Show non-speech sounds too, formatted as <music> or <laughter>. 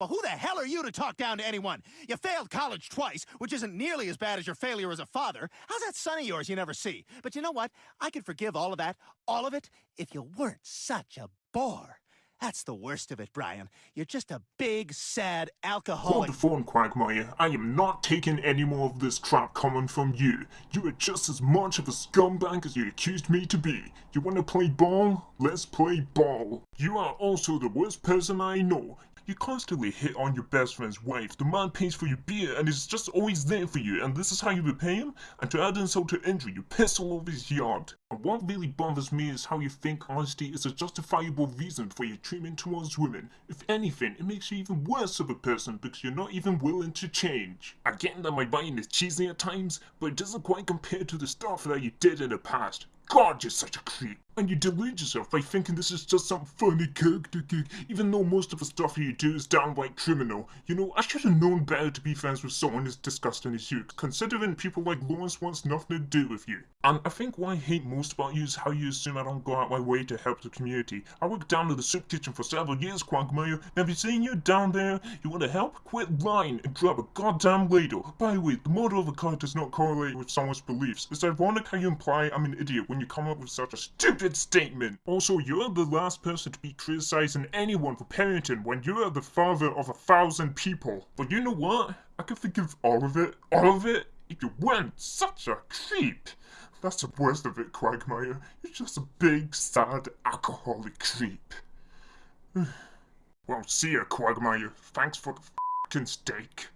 Well, who the hell are you to talk down to anyone? You failed college twice, which isn't nearly as bad as your failure as a father. How's that son of yours you never see? But you know what? I could forgive all of that, all of it, if you weren't such a bore. That's the worst of it, Brian. You're just a big, sad Hold alcoholic. the phone, Quagmire. I am not taking any more of this crap coming from you. You are just as much of a scumbag as you accused me to be. You wanna play ball? Let's play ball. You are also the worst person I know. You constantly hit on your best friend's wife. The man pays for your beer and is just always there for you, and this is how you repay him? And to add insult to injury, you piss all over his yard. And what really bothers me is how you think honesty is a justifiable reason for your treatment towards women. If anything, it makes you even worse of a person because you're not even willing to change. I get that my writing is cheesy at times, but it doesn't quite compare to the stuff that you did in the past. God, you're such a creep. And you delude yourself by thinking this is just some funny character gig, even though most of the stuff you do is downright criminal. You know, I should have known better to be friends with someone as disgusting as you, considering people like Lawrence wants nothing to do with you. And I think what I hate most about you is how you assume I don't go out my way to help the community. I worked down at the soup kitchen for several years, Quagmire. Have you seen you down there? You want to help? Quit lying and grab a goddamn ladle. By the way, the model of a car does not correlate with someone's beliefs. It's ironic how you imply I'm an idiot when you come up with such a stupid statement. Also, you're the last person to be criticizing anyone for parenting when you are the father of a thousand people. But you know what? I can forgive all of it, all of it, if you weren't such a creep. That's the worst of it, Quagmire. You're just a big, sad, alcoholic creep. <sighs> well, see ya, Quagmire. Thanks for the f***ing steak.